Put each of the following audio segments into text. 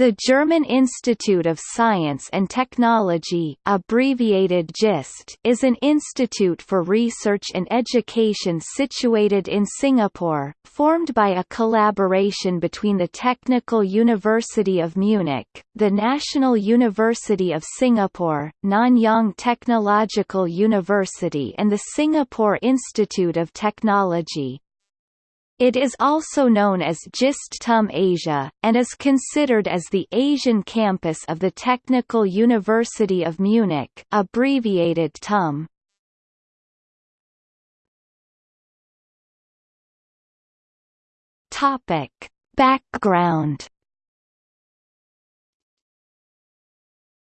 The German Institute of Science and Technology abbreviated GIST is an institute for research and education situated in Singapore, formed by a collaboration between the Technical University of Munich, the National University of Singapore, Nanyang Technological University and the Singapore Institute of Technology. It is also known as GIST TUM Asia, and is considered as the Asian campus of the Technical University of Munich abbreviated TUM. Background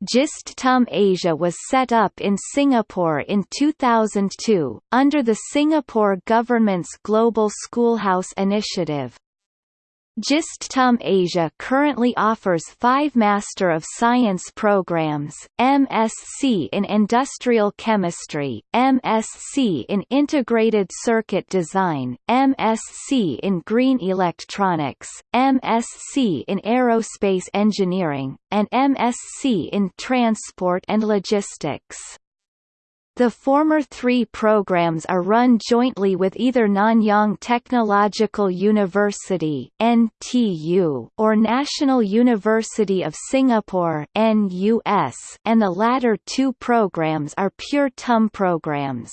GIST TUM Asia was set up in Singapore in 2002, under the Singapore government's Global Schoolhouse Initiative. GIST-TUM Asia currently offers five Master of Science programs, MSc in Industrial Chemistry, MSc in Integrated Circuit Design, MSc in Green Electronics, MSc in Aerospace Engineering, and MSc in Transport and Logistics. The former three programs are run jointly with either Nanyang Technological University (NTU) or National University of Singapore (NUS), and the latter two programs are pure TUM programs.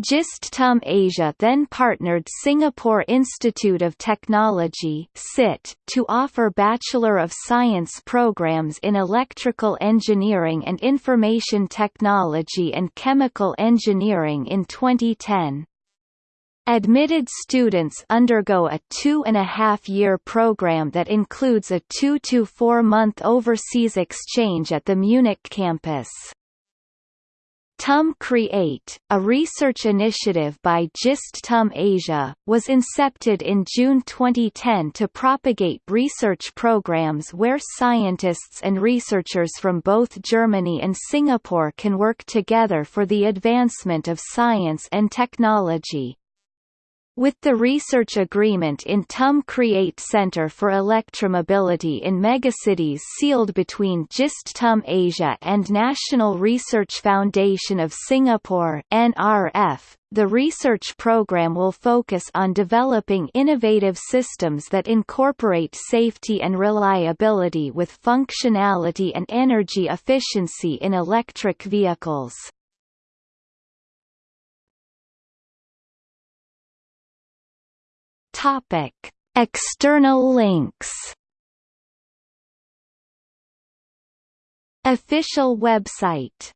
GIST-TUM Asia then partnered Singapore Institute of Technology SIT, to offer Bachelor of Science programs in Electrical Engineering and Information Technology and Chemical Engineering in 2010. Admitted students undergo a two-and-a-half-year program that includes a two- to four-month overseas exchange at the Munich campus. TUM Create, a research initiative by GIST TUM Asia, was incepted in June 2010 to propagate research programs where scientists and researchers from both Germany and Singapore can work together for the advancement of science and technology. With the research agreement in TUM Create Center for Electromobility in Megacities sealed between GIST TUM Asia and National Research Foundation of Singapore NRF, the research program will focus on developing innovative systems that incorporate safety and reliability with functionality and energy efficiency in electric vehicles. Topic: External links. Official website